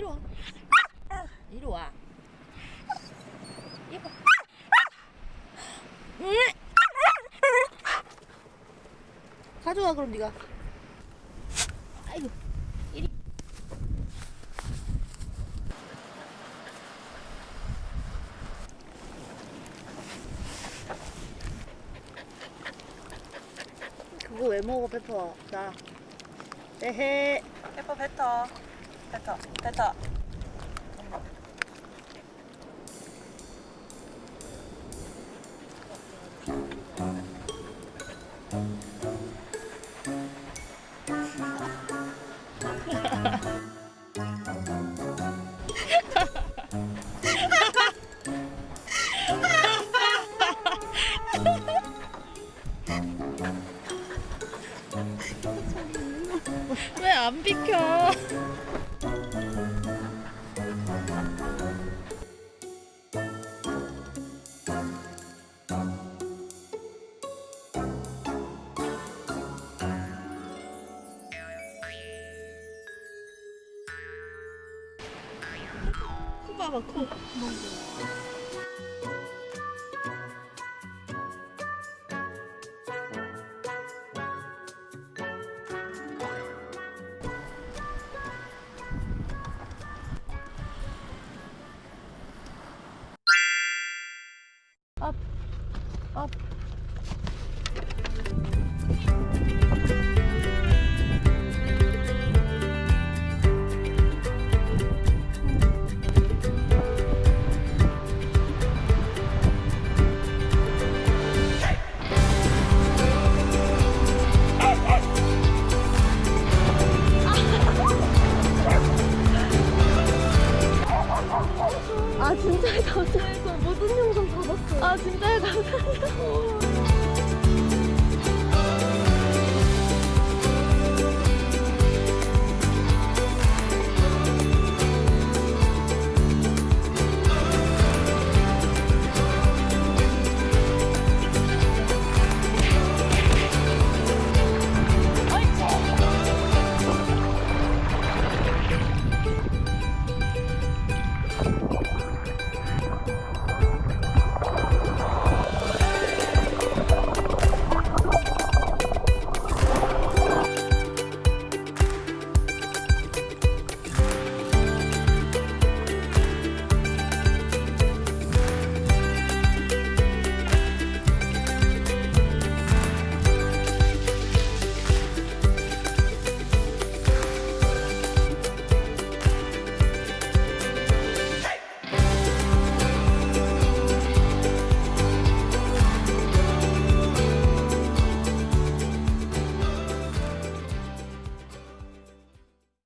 이리 와. 이리 와. 이거. 가져와 그럼 네가. 아이고. 이리. 그거 왜 먹어 페퍼? 나. 에헤. 페퍼 뱉어. 뱉어. 뱉어. 봐봐 코. 업, 업. 아 진짜 감사해서 모든 영상 다 봤어. 아 진짜 감사해서.